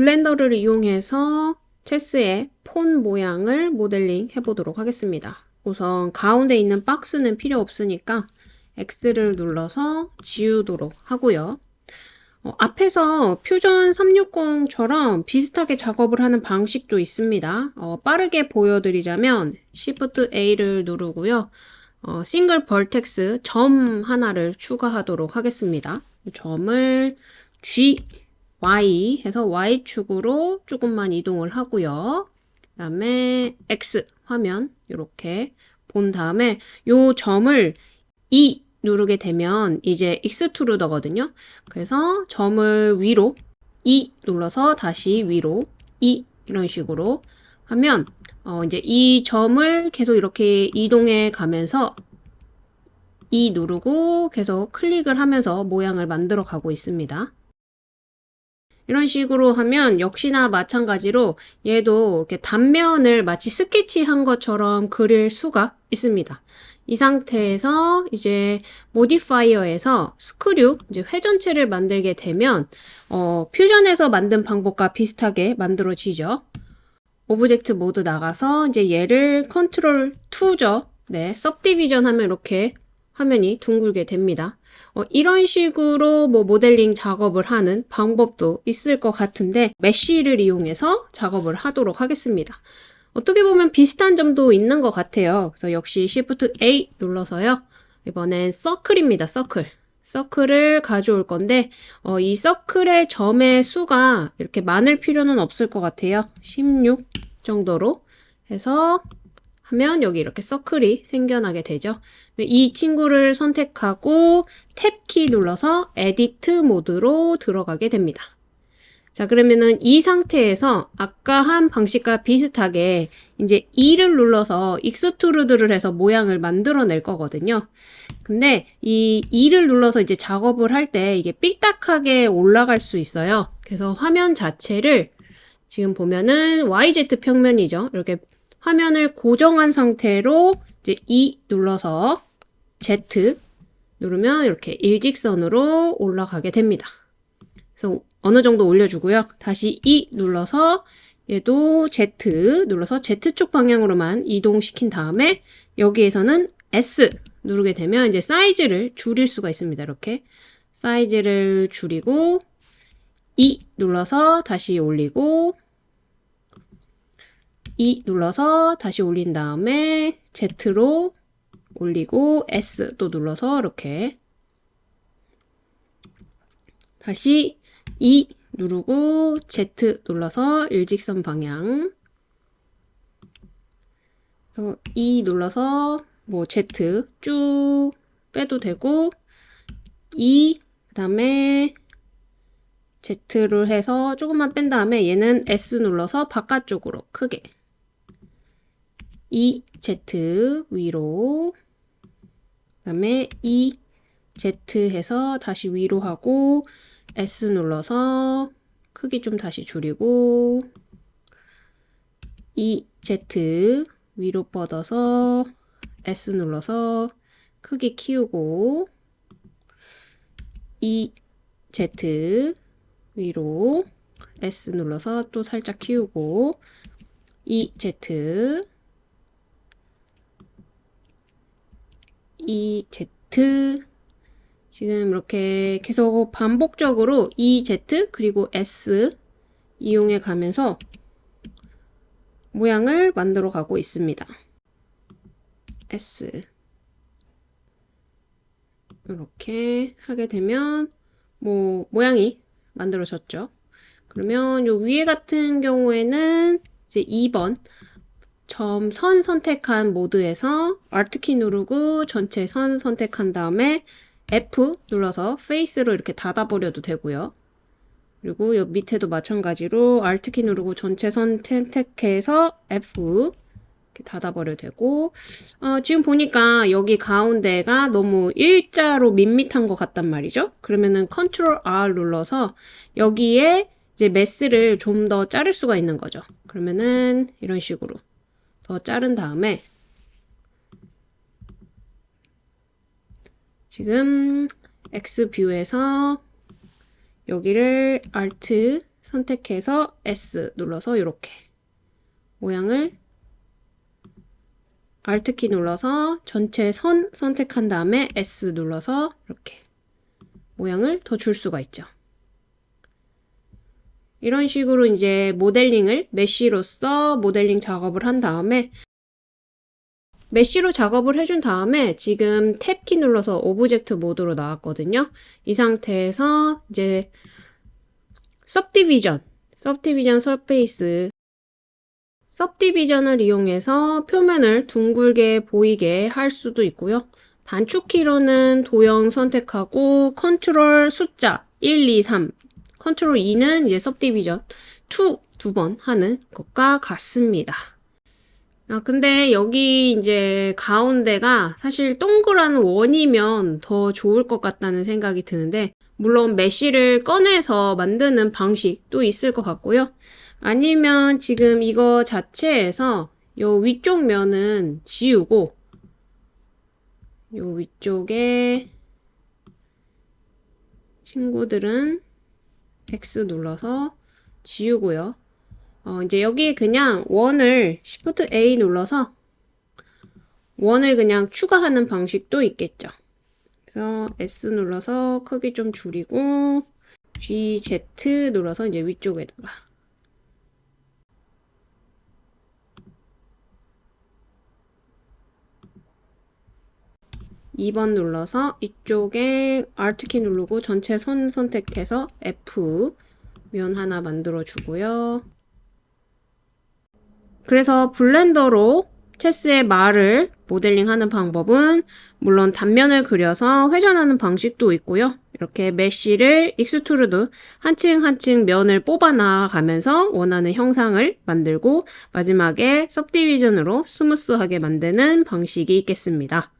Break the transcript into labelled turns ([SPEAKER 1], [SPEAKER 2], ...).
[SPEAKER 1] 블렌더를 이용해서 체스의 폰 모양을 모델링 해보도록 하겠습니다. 우선 가운데 있는 박스는 필요 없으니까 X를 눌러서 지우도록 하고요. 어, 앞에서 퓨전 360처럼 비슷하게 작업을 하는 방식도 있습니다. 어, 빠르게 보여드리자면 Shift A를 누르고요. 어, 싱글 벌텍스 점 하나를 추가하도록 하겠습니다. 점을 G, Y 해서 Y축으로 조금만 이동을 하고요. 그 다음에 X 화면 이렇게 본 다음에 요 점을 E 누르게 되면 이제 익스트루더거든요. 그래서 점을 위로 E 눌러서 다시 위로 E 이런 식으로 하면 어 이제 이 점을 계속 이렇게 이동해 가면서 E 누르고 계속 클릭을 하면서 모양을 만들어 가고 있습니다. 이런 식으로 하면 역시나 마찬가지로 얘도 이렇게 단면을 마치 스케치한 것처럼 그릴 수가 있습니다. 이 상태에서 이제 modifier에서 screw, 이제 회전체를 만들게 되면 어, Fusion에서 만든 방법과 비슷하게 만들어지죠. object mode 나가서 이제 얘를 컨트롤 2죠. 네, subdivision 하면 이렇게 화면이 둥글게 됩니다. 어, 이런 식으로 뭐 모델링 작업을 하는 방법도 있을 것 같은데 메쉬를 이용해서 작업을 하도록 하겠습니다. 어떻게 보면 비슷한 점도 있는 것 같아요. 그래서 역시 Shift A 눌러서요. 이번엔 서클입니다. 서클. 서클을 가져올 건데 어, 이 서클의 점의 수가 이렇게 많을 필요는 없을 것 같아요. 16 정도로 해서 하면 여기 이렇게 서클이 생겨나게 되죠. 이 친구를 선택하고 tab키 눌러서 edit mode로 들어가게 됩니다. 자 그러면은 이 상태에서 아까 한 방식과 비슷하게 이제 E를 눌러서 extrude를 해서 모양을 만들어낼 거거든요. 근데 이 E를 눌러서 이제 작업을 할 때 이게 삑딱하게 올라갈 수 있어요. 그래서 화면 자체를 지금 보면은 YZ 평면이죠. 이렇게 화면을 고정한 상태로 이제 E 눌러서 Z 누르면 이렇게 일직선으로 올라가게 됩니다. 그래서 어느 정도 올려주고요. 다시 E 눌러서 얘도 Z 눌러서 Z축 방향으로만 이동시킨 다음에 여기에서는 S 누르게 되면 이제 사이즈를 줄일 수가 있습니다. 이렇게 사이즈를 줄이고 E 눌러서 다시 올리고 E 눌러서 다시 올린 다음에 Z로 올리고 S 또 눌러서 이렇게 다시 E 누르고 Z 눌러서 일직선 방향. E 눌러서 뭐 Z 쭉 빼도 되고 E 그 다음에 Z를 해서 조금만 뺀 다음에 얘는 S 눌러서 바깥쪽으로 크게 E, Z 위로 그 다음에 E, Z 해서 다시 위로 하고 S 눌러서 크기 좀 다시 줄이고 E, Z 위로 뻗어서 S 눌러서 크기 키우고 E, Z 위로 S 눌러서 또 살짝 키우고 E, Z E, Z 지금 이렇게 계속 반복적으로 E, Z 그리고 S 이용해 가면서 모양을 만들어 가고 있습니다. S 이렇게 하게 되면 뭐 모양이 만들어졌죠. 그러면 요 위에 같은 경우에는 이제 2번 점 선 선택한 모드에서 Alt키 누르고 전체 선 선택한 다음에 F 눌러서 페이스로 이렇게 닫아버려도 되고요. 그리고 옆 밑에도 마찬가지로 Alt키 누르고 전체 선 선택해서 F 이렇게 닫아버려도 되고 어, 지금 보니까 여기 가운데가 너무 일자로 밋밋한 것 같단 말이죠. 그러면은 Ctrl R 눌러서 여기에 이제 메스를 좀 더 자를 수가 있는 거죠. 그러면은 이런 식으로 더 자른 다음에 지금 X뷰에서 여기를 Alt 선택해서 S 눌러서 이렇게 모양을 Alt키 눌러서 전체 선 선택한 다음에 S 눌러서 이렇게 모양을 더 줄 수가 있죠. 이런 식으로 이제 모델링을 메쉬로서 모델링 작업을 한 다음에 mesh로 작업을 해준 다음에 지금 tab키 눌러서 object mode로 나왔거든요. 이 상태에서 이제 subdivision, subdivision surface subdivision을 이용해서 표면을 둥글게 보이게 할 수도 있고요. 단축키로는 도형 선택하고 컨트롤 숫자 1, 2, 3 컨트롤 2는 이제 subdivision 2두 번 하는 것과 같습니다. 아, 근데 여기 이제 가운데가 사실 동그란 원이면 더 좋을 것 같다는 생각이 드는데, 물론 메쉬를 꺼내서 만드는 방식도 있을 것 같고요. 아니면 지금 이거 자체에서 요 위쪽 면은 지우고, 요 위쪽에 친구들은 X 눌러서 지우고요. 어, 이제 여기 그냥 원을 Shift A 눌러서 원을 그냥 추가하는 방식도 있겠죠. 그래서 S 눌러서 크기 좀 줄이고 GZ 눌러서 이제 위쪽에다가 2번 눌러서 이쪽에 Alt키 누르고 전체 선 선택해서 F 면 하나 만들어 주고요. 그래서 Blender로 체스의 말을 모델링하는 방법은 물론 단면을 그려서 회전하는 방식도 있고요. 이렇게 mesh를 extrude 한층 한층 면을 뽑아 나가면서 원하는 형상을 만들고 마지막에 subdivision으로 스무스하게 만드는 방식이 있겠습니다.